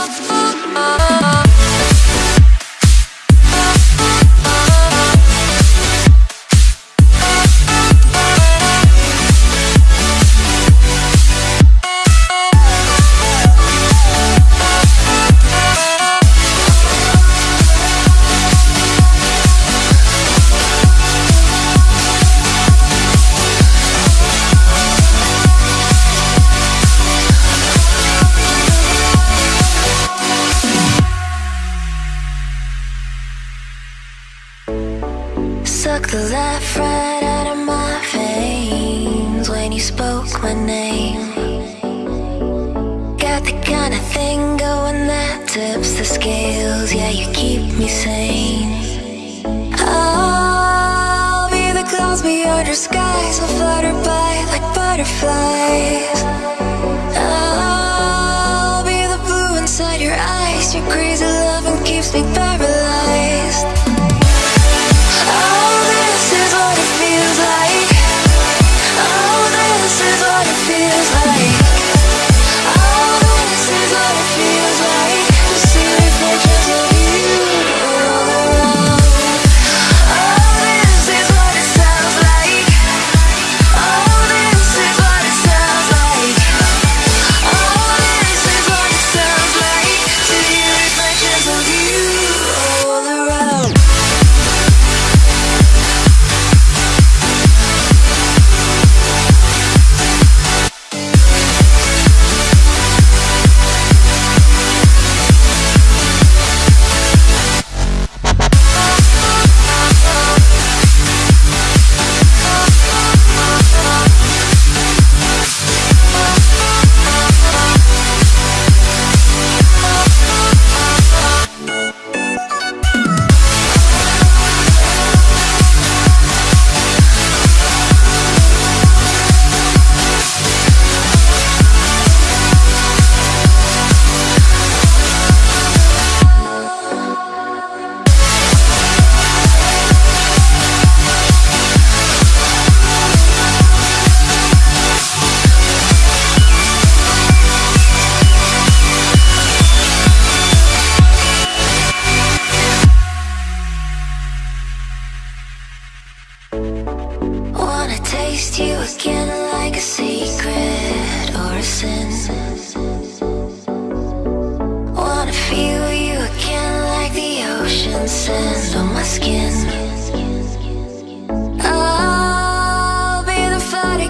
Oh. Your eyes, your crazy loving keeps me paralyzed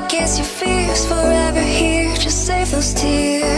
kiss your fears forever here. Just save those tears.